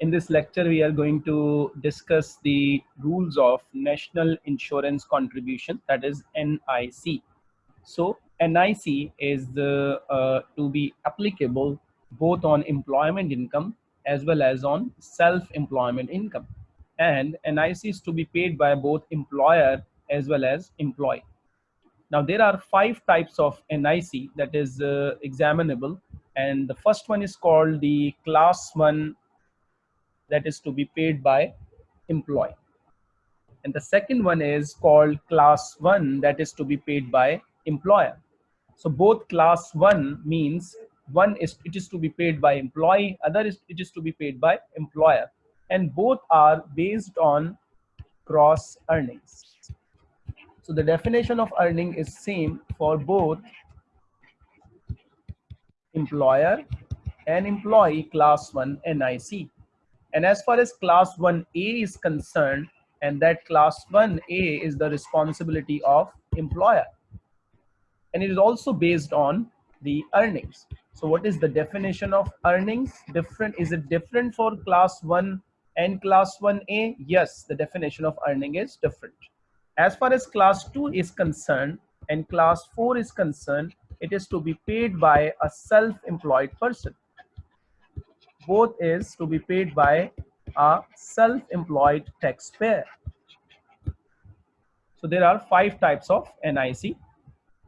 In this lecture, we are going to discuss the rules of National Insurance Contribution, that is NIC. So NIC is the, uh, to be applicable both on employment income as well as on self-employment income. And NIC is to be paid by both employer as well as employee. Now there are five types of NIC that is uh, examinable and the first one is called the class one that is to be paid by employee. And the second one is called class one that is to be paid by employer. So both class one means one is it is to be paid by employee, other is it is to be paid by employer. And both are based on gross earnings. So the definition of earning is same for both employer and employee class 1 NIC. And as far as class 1A is concerned, and that class 1A is the responsibility of employer. And it is also based on the earnings. So what is the definition of earnings? Different Is it different for class 1 and class 1A? Yes, the definition of earning is different. As far as class 2 is concerned and class 4 is concerned, it is to be paid by a self-employed person both is to be paid by a self-employed taxpayer. So there are five types of NIC.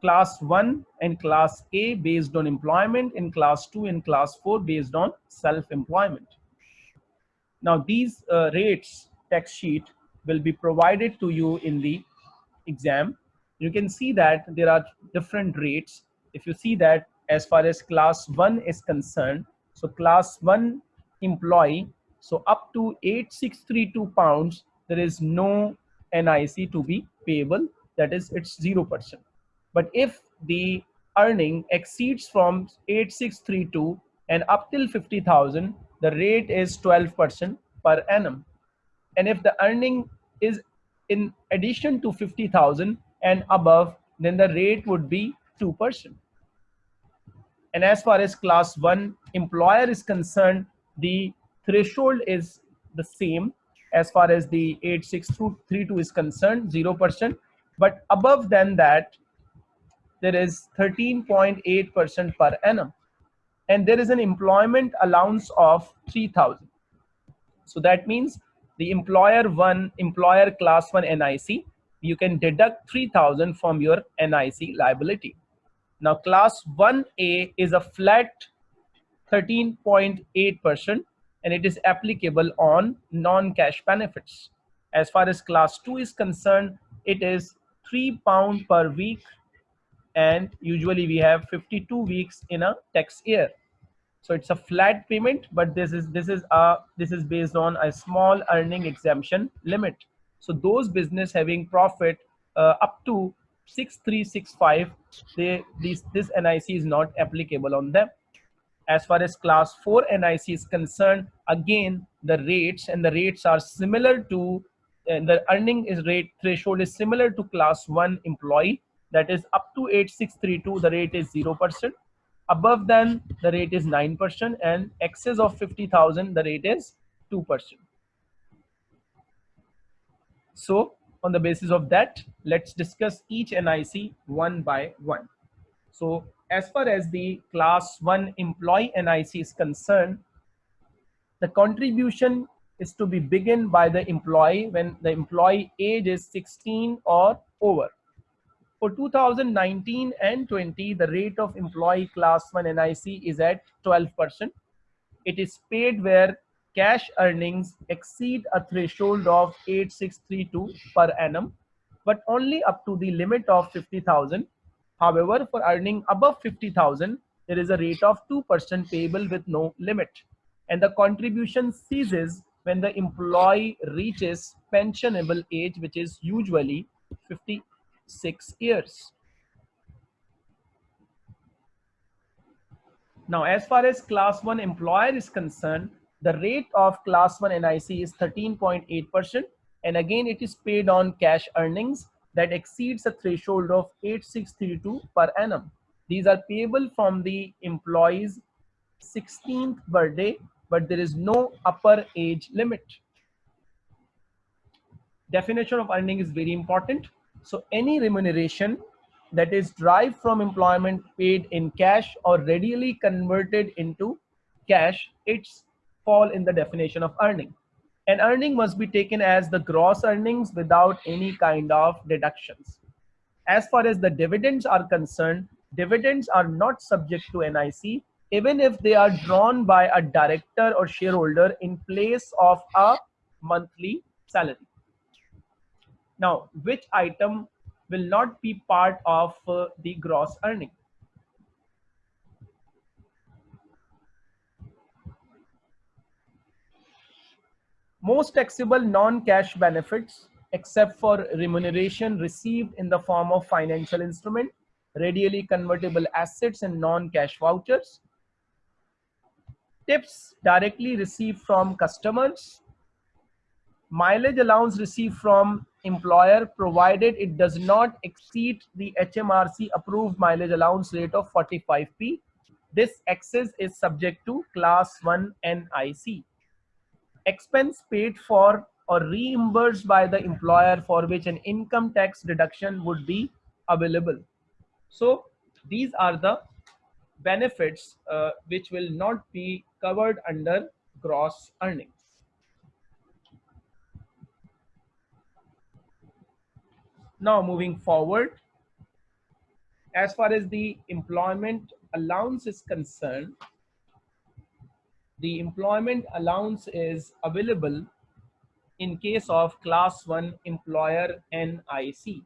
Class 1 and Class A based on employment, and Class 2 and Class 4 based on self-employment. Now these uh, rates text sheet will be provided to you in the exam. You can see that there are different rates. If you see that as far as Class 1 is concerned, so class one employee, so up to 8632 pounds, there is no NIC to be payable. That is, it's 0%. But if the earning exceeds from 8632 and up till 50,000, the rate is 12% per annum. And if the earning is in addition to 50,000 and above, then the rate would be 2%. And as far as class one employer is concerned, the threshold is the same as far as the 8632 is concerned, 0%. But above than that, there is 13.8% per annum. And there is an employment allowance of 3000. So that means the employer one, employer class one NIC, you can deduct 3000 from your NIC liability. Now class 1A is a flat 13.8% and it is applicable on non-cash benefits. As far as class 2 is concerned, it is 3 pound per week and usually we have 52 weeks in a tax year. So it's a flat payment, but this is this is a this is based on a small earning exemption limit. So those business having profit uh, up to 6365 they this this nic is not applicable on them. As far as class 4 nic is concerned again the rates and the rates are similar to uh, the earning is rate threshold is similar to class 1 employee. That is up to 8632 the rate is 0% above then the rate is 9% and excess of 50000 the rate is 2% so on the basis of that, let's discuss each NIC one by one. So as far as the class one employee NIC is concerned, the contribution is to be begin by the employee when the employee age is 16 or over. For 2019 and 20, the rate of employee class 1 NIC is at 12%. It is paid where cash earnings exceed a threshold of 8632 per annum, but only up to the limit of 50,000. However, for earning above 50,000, there is a rate of 2% payable with no limit. And the contribution ceases when the employee reaches pensionable age, which is usually 56 years. Now, as far as class one employer is concerned, the rate of class 1 NIC is 13.8% and again it is paid on cash earnings that exceeds a threshold of 8632 per annum. These are payable from the employee's 16th birthday but there is no upper age limit. Definition of earning is very important. So any remuneration that is derived from employment paid in cash or readily converted into cash, it's fall in the definition of earning. And earning must be taken as the gross earnings without any kind of deductions. As far as the dividends are concerned, dividends are not subject to NIC even if they are drawn by a director or shareholder in place of a monthly salary. Now, which item will not be part of uh, the gross earning? Most taxable non-cash benefits except for remuneration received in the form of financial instrument, readily convertible assets and non-cash vouchers, tips directly received from customers, mileage allowance received from employer provided it does not exceed the HMRC approved mileage allowance rate of 45p. This excess is subject to class 1 NIC. Expense paid for or reimbursed by the employer for which an income tax deduction would be available. So these are the benefits uh, which will not be covered under gross earnings. Now moving forward, as far as the employment allowance is concerned, the employment allowance is available in case of class 1 employer NIC.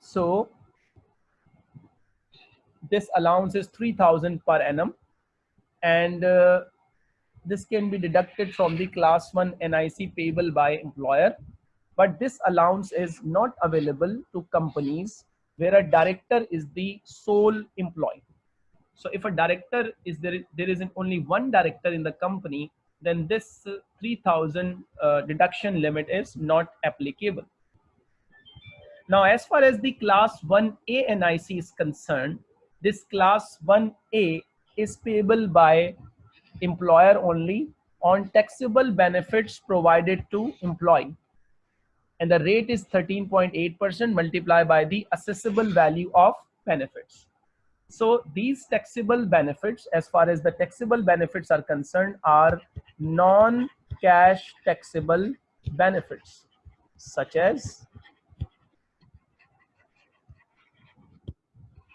So this allowance is 3000 per annum and uh, this can be deducted from the class 1 NIC payable by employer but this allowance is not available to companies where a director is the sole employee. So if a director is there, there isn't only one director in the company, then this 3000 uh, deduction limit is not applicable. Now, as far as the class 1A NIC is concerned, this class 1A is payable by employer only on taxable benefits provided to employee. And the rate is 13.8% multiplied by the assessable value of benefits. So these taxable benefits, as far as the taxable benefits are concerned, are non-cash taxable benefits, such as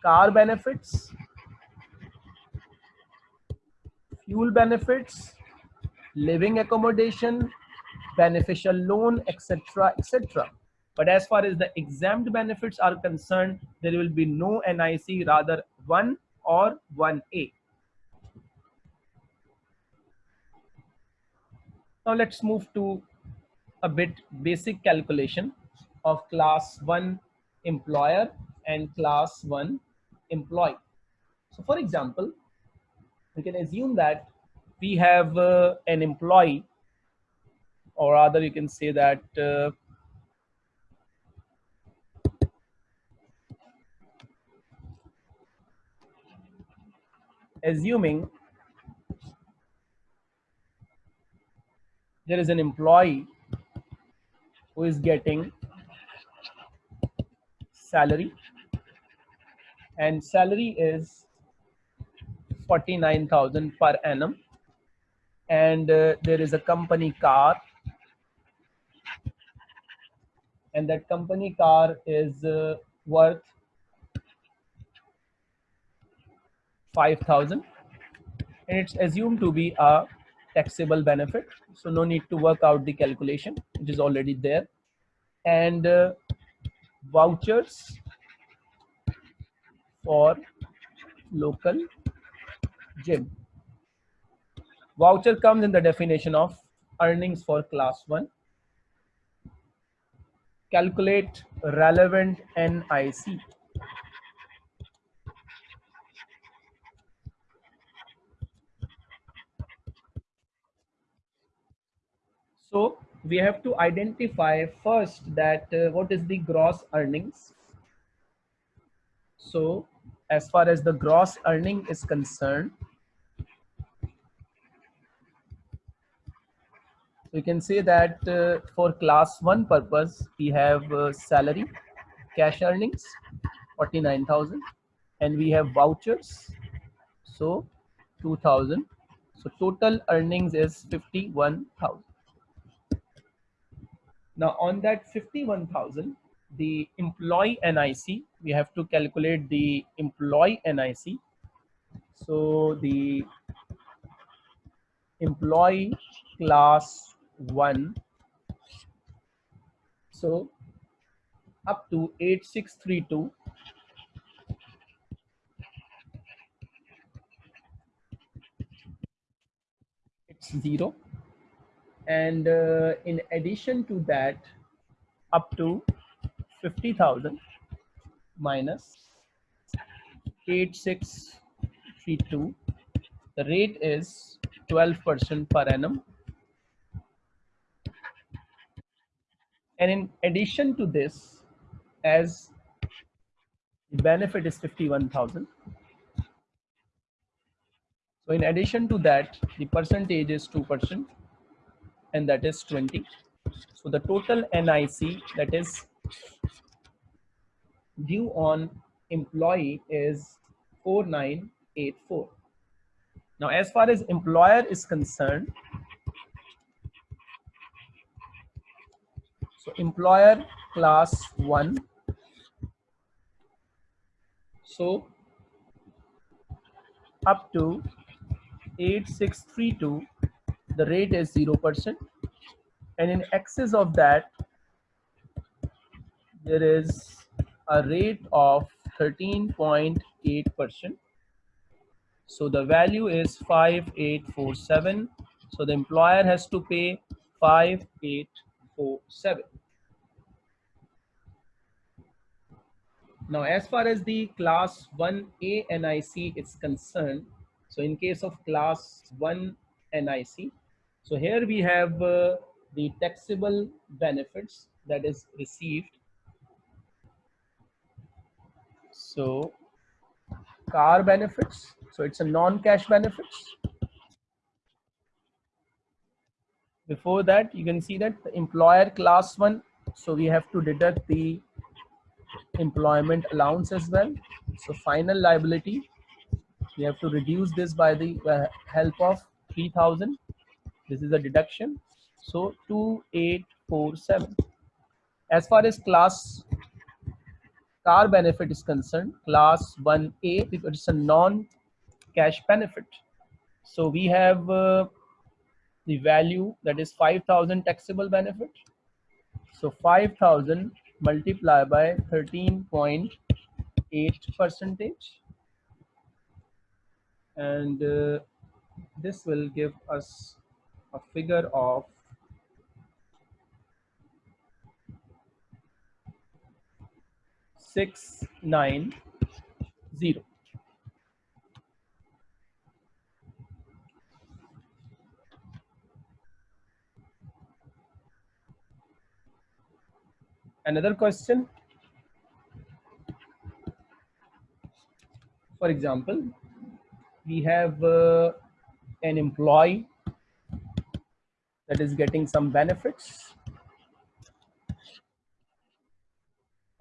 car benefits, fuel benefits, living accommodation, beneficial loan, etc., etc. But as far as the exempt benefits are concerned, there will be no NIC, rather 1 or 1A. Now let's move to a bit basic calculation of class 1 employer and class 1 employee. So for example, we can assume that we have uh, an employee or rather you can say that uh, assuming there is an employee who is getting salary and salary is 49,000 per annum and uh, there is a company car and that company car is uh, worth 5000 and it's assumed to be a taxable benefit so no need to work out the calculation which is already there and uh, vouchers for local gym. Voucher comes in the definition of earnings for class 1. Calculate relevant NIC. So we have to identify first that uh, what is the gross earnings. So as far as the gross earning is concerned, you can say that uh, for class 1 purpose, we have uh, salary, cash earnings, 49,000 and we have vouchers, so 2,000. So total earnings is 51,000. Now on that 51,000, the employee NIC, we have to calculate the employee NIC. So the employee class one, so up to 8632, it's zero. And uh, in addition to that, up to 50,000 minus 8632. The rate is 12% per annum. And in addition to this, as the benefit is 51,000. So in addition to that, the percentage is 2% and that is 20. So the total NIC that is due on employee is 4984. Now, as far as employer is concerned, so employer class one. So up to 8632, the rate is 0%. And in excess of that, there is a rate of 13.8%. So the value is 5847. So the employer has to pay 5847. Now, as far as the class 1A NIC is concerned, so in case of class 1 NIC, so here we have uh, the taxable benefits that is received So car benefits. So it's a non-cash benefits. Before that, you can see that the employer class one. So we have to deduct the employment allowance as well. So final liability, we have to reduce this by the uh, help of 3000. This is a deduction. So 2847. As far as class car benefit is concerned, class 1A, because it's a non-cash benefit. So we have uh, the value that is 5,000 taxable benefit. So 5,000 multiplied by 13.8 percentage. And uh, this will give us a figure of six nine zero. Another question. For example, we have uh, an employee that is getting some benefits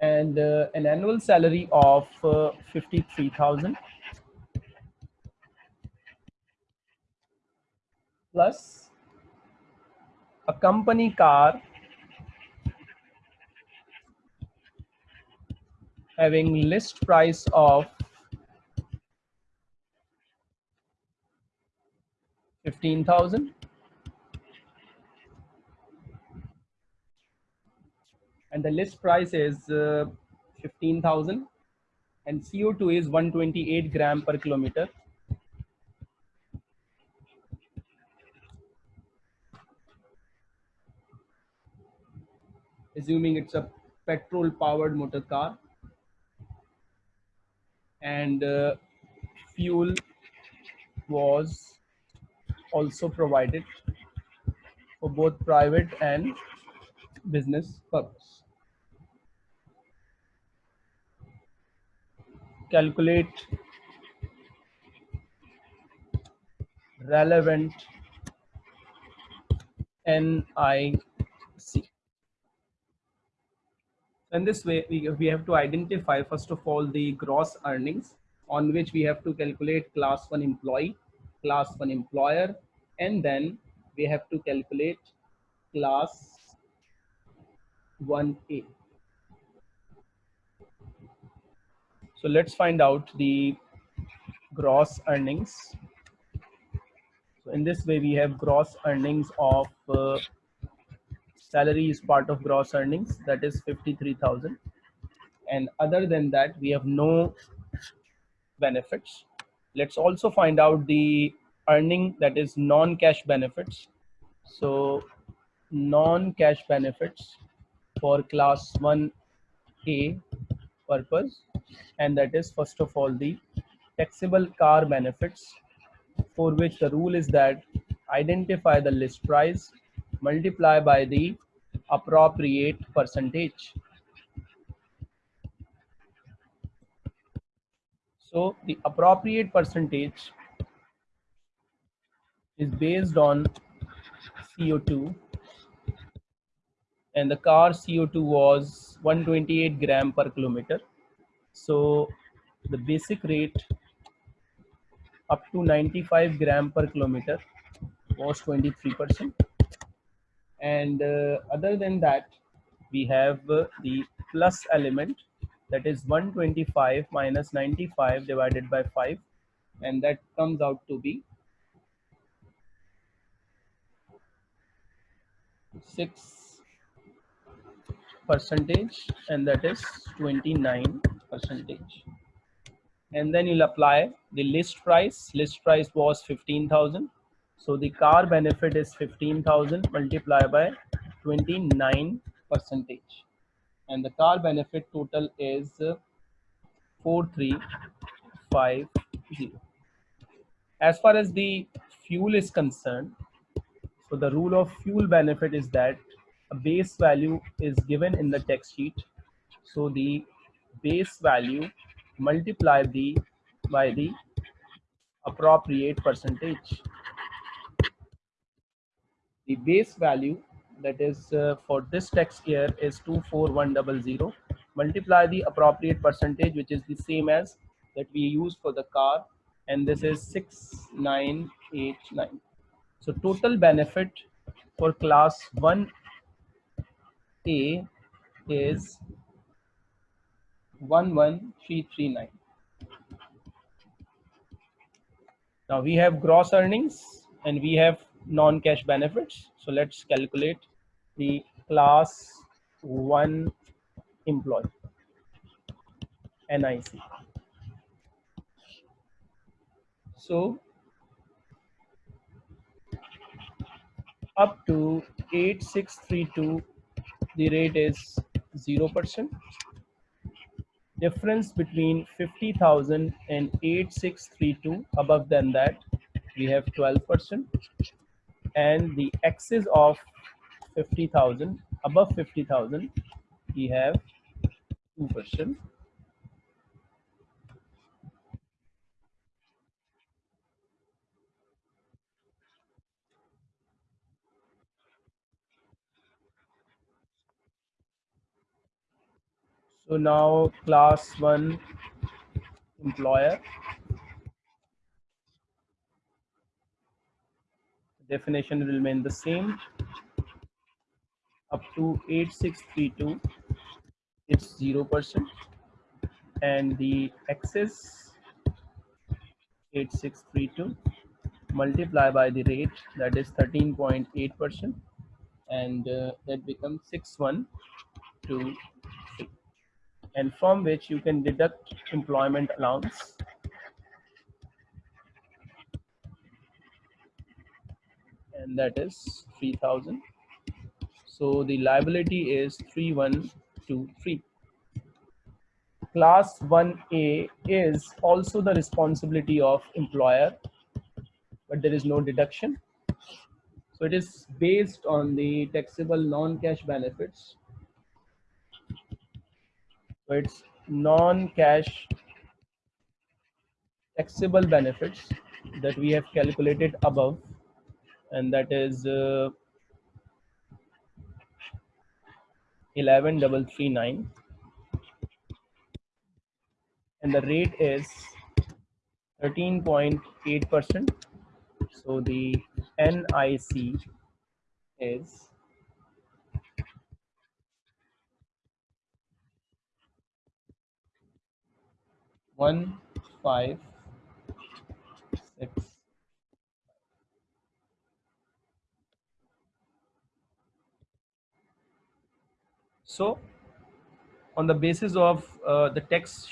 and uh, an annual salary of uh, 53,000 plus a company car having list price of 15,000 and the list price is uh, 15,000 and CO2 is 128 gram per kilometer. Assuming it's a petrol powered motor car and uh, fuel was also provided for both private and business purpose. calculate relevant NIC. In this way, we, we have to identify first of all the gross earnings on which we have to calculate class 1 employee, class 1 employer, and then we have to calculate class 1A. So let's find out the gross earnings. So in this way, we have gross earnings of uh, salary is part of gross earnings, that is 53,000. And other than that, we have no benefits. Let's also find out the earning that is non-cash benefits. So non-cash benefits for class 1A purpose and that is first of all the taxable car benefits for which the rule is that identify the list price multiply by the appropriate percentage. So the appropriate percentage is based on CO2 and the car CO2 was 128 gram per kilometer. So the basic rate up to 95 gram per kilometer was 23%. And uh, other than that, we have uh, the plus element that is 125 minus 95 divided by 5 and that comes out to be 6 percentage and that is 29 percentage. And then you'll apply the list price. List price was 15000 so the car benefit is 15000 multiplied by 29 percentage and the car benefit total is 4350 as far as the fuel is concerned so the rule of fuel benefit is that a base value is given in the text sheet. So the base value multiplied the by the appropriate percentage. The base value that is uh, for this text here is 24100 multiply the appropriate percentage which is the same as that we use for the car and this is 6989 so total benefit for class 1A is 11339. Now we have gross earnings and we have non-cash benefits. So let's calculate the class 1 employee NIC. So up to 8632 the rate is 0% difference between 50,000 and 8632 above than that we have 12% and the excess of 50,000 above 50,000 we have 2% So now class one employer. Definition will remain the same. Up to 8632, it's 0%. And the excess 8632 multiply by the rate that is 13.8% and uh, that becomes 6123 and from which you can deduct employment allowance. And that is 3000. So the liability is 3123. Class 1A is also the responsibility of employer, but there is no deduction. So it is based on the taxable non-cash benefits so it's non-cash taxable benefits that we have calculated above and that is uh, 11339 and the rate is 13.8 percent. So the nic is one five six so on the basis of uh, the tax